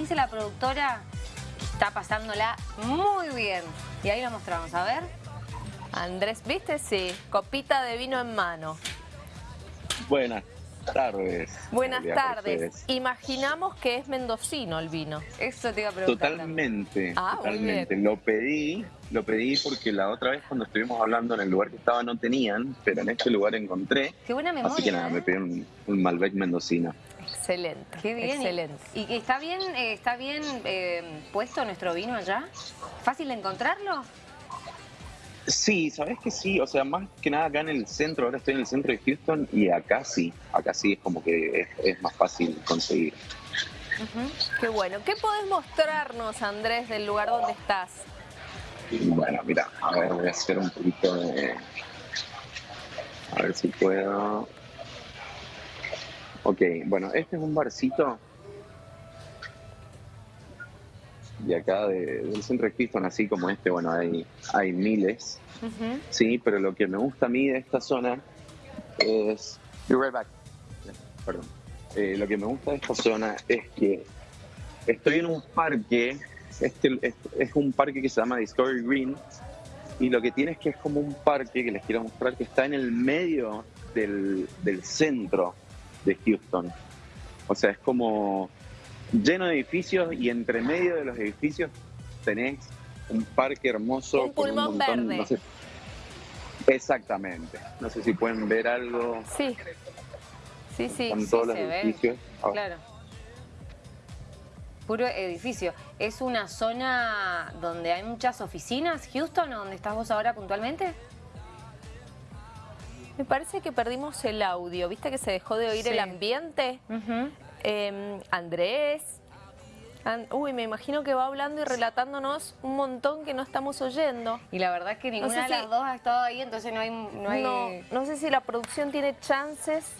dice la productora, está pasándola muy bien. Y ahí lo mostramos, a ver. Andrés, ¿viste? Sí, copita de vino en mano. Buenas tardes. Buenas tardes. Imaginamos que es mendocino el vino. Eso te iba a preguntar. Totalmente, ah, totalmente. Lo pedí, lo pedí porque la otra vez cuando estuvimos hablando en el lugar que estaba no tenían, pero en este lugar encontré. Qué buena memoria. Así que nada, me ¿eh? pedí un, Malbec mendocino. Excelente. Qué bien. Excelente. ¿Y está bien, eh, está bien eh, puesto nuestro vino allá? ¿Fácil de encontrarlo? Sí, sabes que sí, o sea, más que nada acá en el centro, ahora estoy en el centro de Houston y acá sí, acá sí es como que es, más fácil conseguir. Qué bueno. ¿Qué podés mostrarnos, Andrés, del lugar donde estás? Bueno, mira, a ver, voy a hacer un poquito de... A ver si puedo... Ok, bueno, este es un barcito de acá del centro de Houston, así como este, bueno, hay, hay miles, sí, pero lo que me gusta a mí de esta zona es... right back. Perdón. Eh, lo que me gusta de esta zona es que estoy en un parque, este, es un parque que se llama Discovery Green, y lo que tiene es que es como un parque que les quiero mostrar que está en el medio del, del centro de Houston. O sea, es como lleno de edificios y entre medio de los edificios tenés un parque hermoso. Un pulmón verde. exactamente. No sé si pueden ver algo. Sí. Sí, sí. Con todos los edificios. Ah. Claro. Puro edificio. ¿Es una zona donde hay muchas oficinas, Houston, donde estás vos ahora puntualmente? Me parece que perdimos el audio. ¿Viste que se dejó de oír el ambiente? Em, Andrés. uy, me imagino que va hablando y relatándonos un montón que no estamos oyendo. Y la verdad es que ninguna de las dos ha estado ahí, entonces no hay... No, no, sé si la producción tiene chances.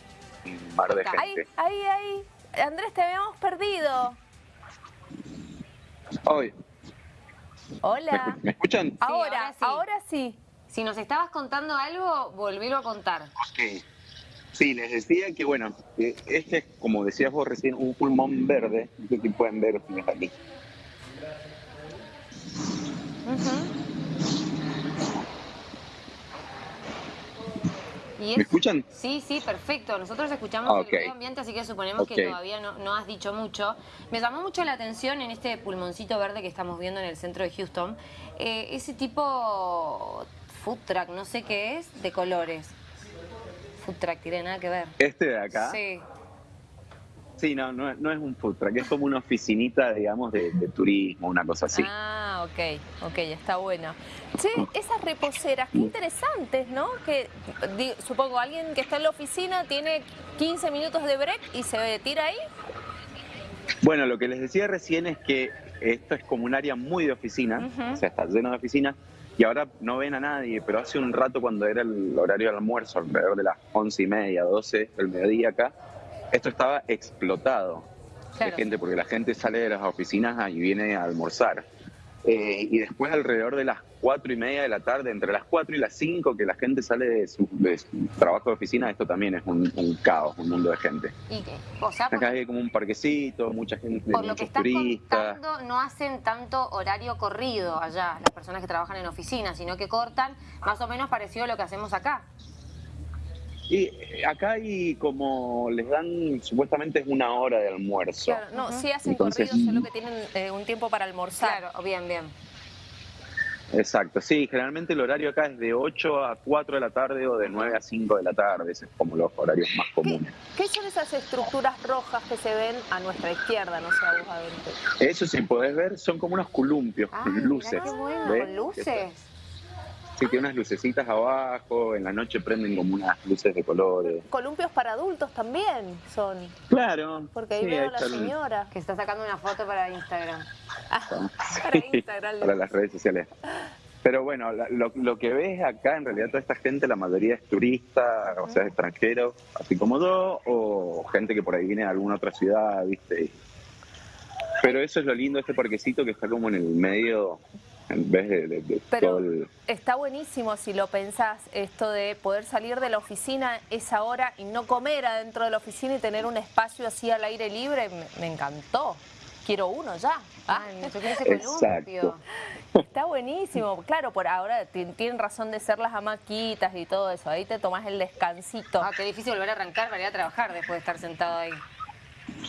Mar de Ahí, ahí, ahí. Andrés, te habíamos perdido. Hoy. Hola. ¿Me, escuchan? ahora, ahora, sí. Si nos estabas contando algo, volvílo a contar. Ok. Sí, les decía que, bueno, este es, como decías vos recién, un pulmón verde, que pueden ver aquí. ¿Me escuchan? Sí, sí, perfecto. Nosotros escuchamos el medio ambiente, así que suponemos que todavía no, has dicho mucho. Me llamó mucho la atención en este pulmoncito verde que estamos viendo en el centro de Houston, eh, ese tipo food truck, no sé qué es, de colores food truck, tiene nada que ver. ¿Este de acá? Sí. Sí, no, no, es un food truck, es como una oficinita, digamos, de, turismo, una cosa así. Ah, ok, ok, está bueno. Che, esas reposeras, qué interesantes, ¿no? Que supongo alguien que está en la oficina tiene 15 minutos de break y se tira ahí. Bueno, lo que les decía recién es que esto es como un área muy de oficina, o sea, está lleno de oficinas, y ahora no ven a nadie, pero hace un rato cuando era el horario del almuerzo, alrededor de las once y media, doce del mediodía acá, esto estaba explotado de gente, porque la gente sale de las oficinas y viene a almorzar. Eh, y después alrededor de las cuatro y media de la tarde, entre las cuatro y las cinco que la gente sale de su, trabajo de oficina, esto también es un, caos, un mundo de gente. ¿Y qué? O sea, Acá hay como un parquecito, mucha gente, por lo que estás Contando, no hacen tanto horario corrido allá, las personas que trabajan en oficina, sino que cortan más o menos parecido a lo que hacemos acá. Y eh, acá hay como, les dan, supuestamente es una hora de almuerzo. Claro, no, sí hacen corridos, solo que tienen eh, un tiempo para almorzar. Claro, bien, bien. Exacto, sí, generalmente el horario acá es de 8 a 4 de la tarde o de 9 a 5 de la tarde, es como los horarios más comunes. ¿Qué, son esas estructuras rojas que se ven a nuestra izquierda, no sé, a vos adentro? Eso, si podés ver, son como unos columpios, ah, luces. qué bueno, luces. Sí, tiene unas lucecitas abajo, en la noche prenden como unas luces de colores. Columpios para adultos también son. Claro. Porque ahí veo a la señora. Que está sacando una foto para Instagram. Ah, para Instagram. para las redes sociales. Pero bueno, lo, que ves acá, en realidad toda esta gente, la mayoría es turista, o sea, extranjero, así como yo, o gente que por ahí viene de alguna otra ciudad, ¿viste? Pero eso es lo lindo de este parquecito que está como en el medio en vez de, Pero está buenísimo si lo pensás, esto de poder salir de la oficina esa hora y no comer adentro de la oficina y tener un espacio así al aire libre, me, encantó. quiero uno ya. Ah, yo quiero ese columpio. Está buenísimo. Claro, por ahora tienen razón de ser las hamaquitas y todo eso. Ahí te tomas el descansito. Ah, qué difícil volver a arrancar para ir a trabajar después de estar sentado ahí.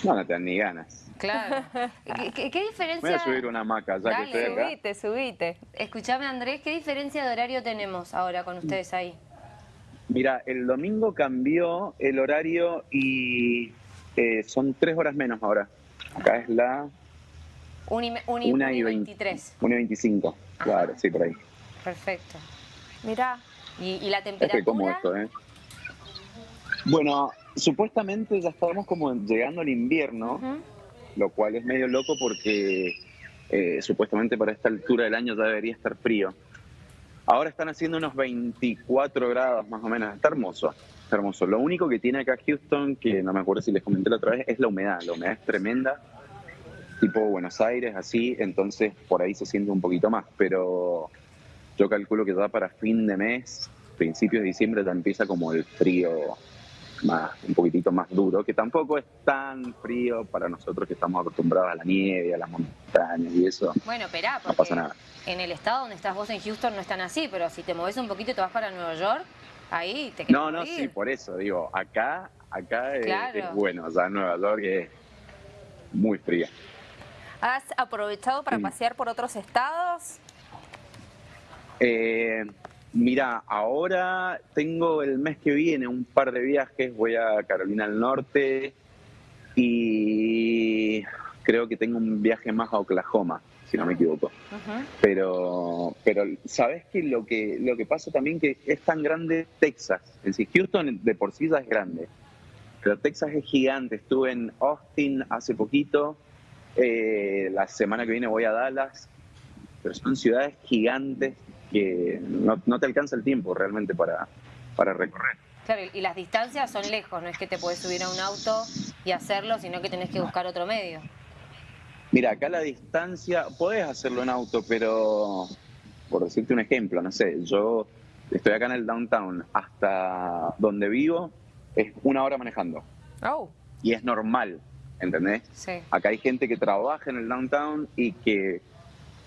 No, no te dan ni ganas. Claro. ¿Qué, diferencia? Voy a subir una hamaca, ya que estoy acá. subite, subite. Escuchame, Andrés, ¿qué diferencia de horario tenemos ahora con ustedes ahí? Mira, el domingo cambió el horario y eh, son tres horas menos ahora. Acá es la... una y, 23. Una y 25, claro, sí, por ahí. Perfecto. Mira, ¿y, la temperatura? Es como esto, ¿eh? Bueno, supuestamente ya estamos como llegando al invierno, lo cual es medio loco porque eh, supuestamente para esta altura del año ya debería estar frío. Ahora están haciendo unos 24 grados más o menos. Está hermoso, está hermoso. Lo único que tiene acá Houston, que no me acuerdo si les comenté la otra vez, es la humedad. La humedad es tremenda, tipo Buenos Aires, así, entonces por ahí se siente un poquito más. Pero yo calculo que ya para fin de mes, principios de diciembre, ya empieza como el frío más, un poquitito más duro, que tampoco es tan frío para nosotros que estamos acostumbrados a la nieve, a las montañas y eso. Bueno, espera, porque no pasa nada. en el estado donde estás vos en Houston no están así, pero si te moves un poquito y te vas para Nueva York, ahí te quedas No, no, sí, por eso, digo, acá, acá es, bueno, ya Nueva York es muy fría. ¿Has aprovechado para pasear por otros estados? Eh, Mira, ahora tengo el mes que viene un par de viajes, voy a Carolina del Norte y creo que tengo un viaje más a Oklahoma, si no me equivoco. Pero, pero sabes que lo que lo que pasa también que es tan grande Texas, en sí, Houston de por sí ya es grande, pero Texas es gigante. Estuve en Austin hace poquito, eh, la semana que viene voy a Dallas, pero son ciudades gigantes que no, te alcanza el tiempo realmente para, para recorrer. Claro, y las distancias son lejos, no es que te puedes subir a un auto y hacerlo, sino que tenés que buscar otro medio. Mira, acá la distancia, podés hacerlo en auto, pero por decirte un ejemplo, no sé, yo estoy acá en el downtown, hasta donde vivo es una hora manejando. Oh. Y es normal, ¿entendés? Sí. Acá hay gente que trabaja en el downtown y que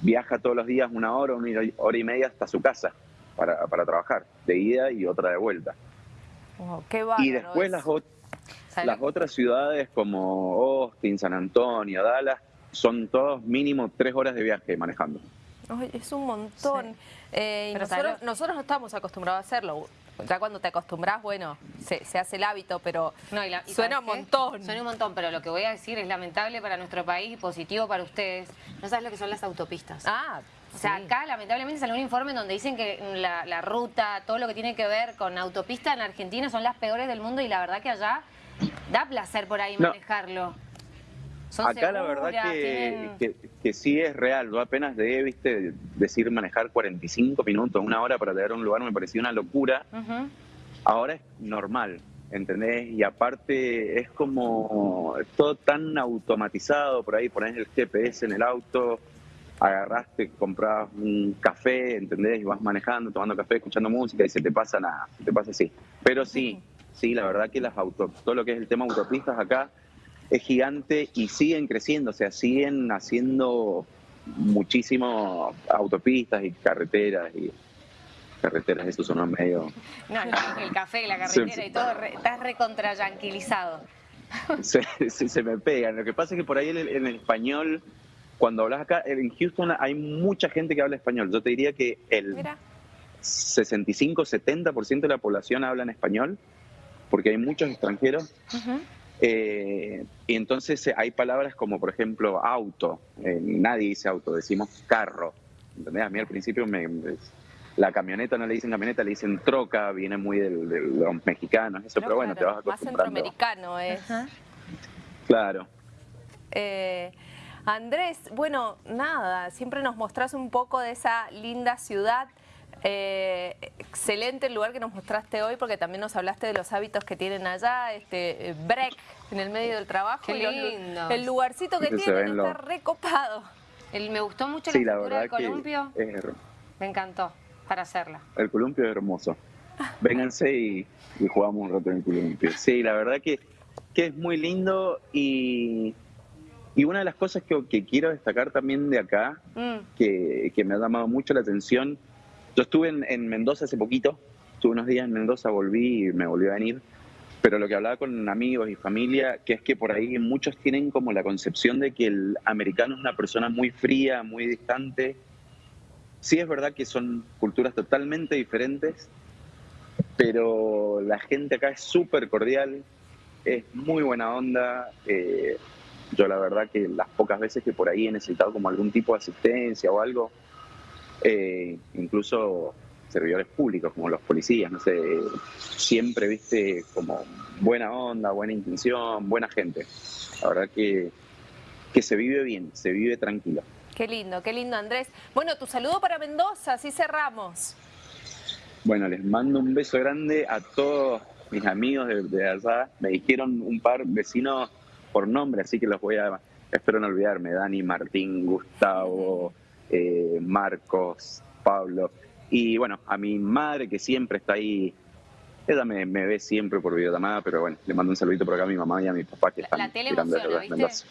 viaja todos los días una hora, una hora y media hasta su casa para, trabajar, de ida y otra de vuelta. y después las, las otras ciudades como Austin, San Antonio, Dallas, son todos mínimo tres horas de viaje manejando. es un montón. Eh, nosotros, nosotros no estamos acostumbrados a hacerlo ya cuando te acostumbras, bueno, se, hace el hábito, pero suena un montón. Suena un montón, pero lo que voy a decir es lamentable para nuestro país y positivo para ustedes. No sabes lo que son las autopistas. Ah, o sea, acá lamentablemente salió un informe donde dicen que la, ruta, todo lo que tiene que ver con autopista en Argentina son las peores del mundo y la verdad que allá da placer por ahí manejarlo. Acá la verdad que, que, sí es real. Yo apenas de, viste, decir manejar 45 minutos, una hora para llegar a un lugar me parecía una locura. Ahora es normal, ¿entendés? Y aparte es como todo tan automatizado, por ahí pones el GPS en el auto, agarraste, compras un café, ¿entendés? Y vas manejando, tomando café, escuchando música y se te pasa nada, se te pasa así. Pero sí, sí, la verdad que las auto, todo lo que es el tema autopistas acá es gigante y siguen creciendo, o sea, siguen haciendo muchísimo autopistas y carreteras y carreteras, eso son medio... No, el café, la carretera y todo, estás recontrayanquilizado. Se, se, se, me pegan. Lo que pasa es que por ahí en el, español, cuando hablas acá, en Houston hay mucha gente que habla español. Yo te diría que el 65-70% de la población habla en español, porque hay muchos extranjeros. Eh, y entonces eh, hay palabras como, por ejemplo, auto. Eh, nadie dice auto, decimos carro. ¿Entendés? A mí al principio me, la camioneta no le dicen camioneta, le dicen troca, viene muy de los mexicanos, eso, pero, bueno, te vas acostumbrando. Más centroamericano es. Claro. Andrés, bueno, nada, siempre nos mostrás un poco de esa linda ciudad eh, excelente el lugar que nos mostraste hoy porque también nos hablaste de los hábitos que tienen allá, este eh, break en el medio del trabajo. Qué lindo. el lugarcito que tienen está recopado. El, me gustó mucho la, figura del columpio. me encantó para hacerla. El columpio es hermoso. Vénganse y, jugamos un rato en el columpio. Sí, la verdad que, que es muy lindo y Y una de las cosas que, quiero destacar también de acá, mm. que, me ha llamado mucho la atención, yo estuve en, Mendoza hace poquito, estuve unos días en Mendoza, volví y me volví a venir, pero lo que hablaba con amigos y familia, que es que por ahí muchos tienen como la concepción de que el americano es una persona muy fría, muy distante. Sí es verdad que son culturas totalmente diferentes, pero la gente acá es súper cordial, es muy buena onda. Eh, yo la verdad que las pocas veces que por ahí he necesitado como algún tipo de asistencia o algo, eh, incluso servidores públicos como los policías, no sé, siempre viste como buena onda, buena intención, buena gente. La verdad que, que se vive bien, se vive tranquilo. Qué lindo, qué lindo Andrés. Bueno, tu saludo para Mendoza, así cerramos. Bueno, les mando un beso grande a todos mis amigos de, allá. Me dijeron un par vecinos por nombre, así que los voy a, espero no olvidarme, Dani, Martín, Gustavo, eh, Marcos, Pablo. Y bueno, a mi madre que siempre está ahí, ella me, ve siempre por videollamada, pero bueno, le mando un saludito por acá a mi mamá y a mi papá que están la tele emociona, ¿viste?